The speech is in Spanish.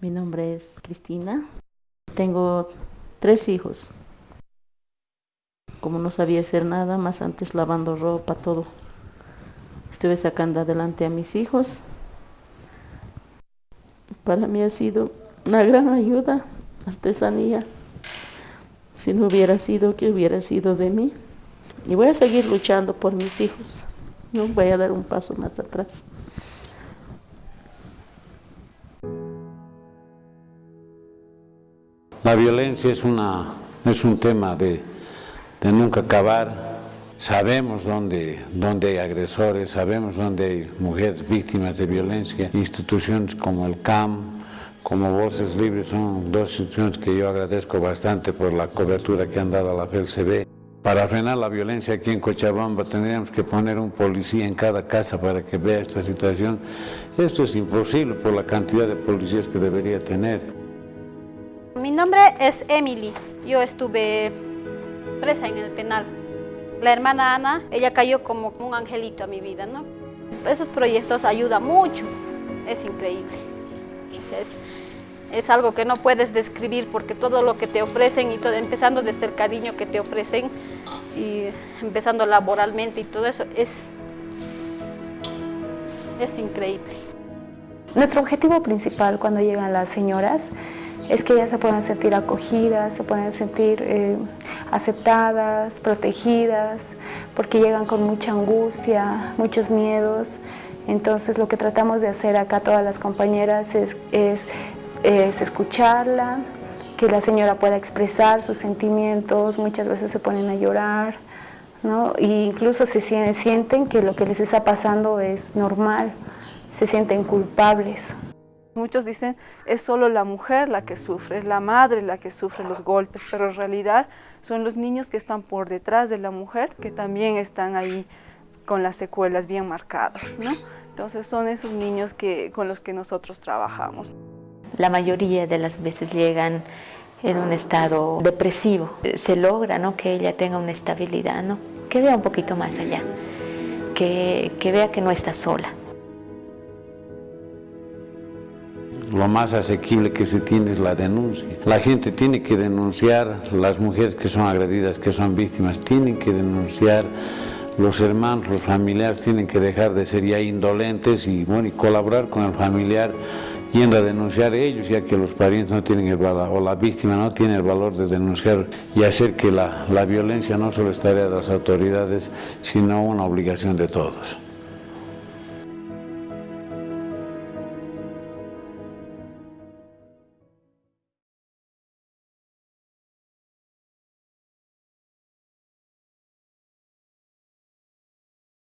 Mi nombre es Cristina. Tengo tres hijos. Como no sabía hacer nada, más antes lavando ropa, todo. Estuve sacando adelante a mis hijos. Para mí ha sido una gran ayuda, artesanía. Si no hubiera sido, ¿qué hubiera sido de mí? Y voy a seguir luchando por mis hijos. No voy a dar un paso más atrás. La violencia es, un tema de, nunca acabar. Sabemos dónde, dónde hay agresores, sabemos dónde hay mujeres víctimas de violencia. Instituciones como el CAM, como Voces Libres son dos instituciones que yo agradezco bastante por la cobertura que han dado a la FELCB. Para frenar la violencia aquí en Cochabamba tendríamos que poner un policía en cada casa para que vea esta situación. Esto es imposible por la cantidad de policías que debería tener. Nombre es Emily. Yo estuve presa en el penal. La hermana Ana, ella cayó como un angelito a mi vida, ¿no? Esos proyectos ayudan mucho, es increíble. Es, es algo que no puedes describir porque todo lo que te ofrecen, y todo, empezando desde el cariño que te ofrecen y empezando laboralmente y todo eso, es, es increíble. Nuestro objetivo principal cuando llegan las señoras es que ellas se puedan sentir acogidas, se puedan sentir eh, aceptadas, protegidas, porque llegan con mucha angustia, muchos miedos. Entonces lo que tratamos de hacer acá todas las compañeras es, es, es escucharla, que la señora pueda expresar sus sentimientos, muchas veces se ponen a llorar, ¿no? e incluso se sienten que lo que les está pasando es normal, se sienten culpables. Muchos dicen es solo la mujer la que sufre, es la madre la que sufre los golpes, pero en realidad son los niños que están por detrás de la mujer que también están ahí con las secuelas bien marcadas, ¿no? Entonces son esos niños que, con los que nosotros trabajamos. La mayoría de las veces llegan en un estado depresivo. Se logra ¿no? que ella tenga una estabilidad, ¿no? que vea un poquito más allá, que, que vea que no está sola. Lo más asequible que se tiene es la denuncia. La gente tiene que denunciar, las mujeres que son agredidas, que son víctimas, tienen que denunciar, los hermanos, los familiares tienen que dejar de ser ya indolentes y, bueno, y colaborar con el familiar yendo a denunciar ellos, ya que los parientes no tienen el valor, o la víctima no tiene el valor de denunciar y hacer que la, la violencia no solo es tarea de las autoridades, sino una obligación de todos.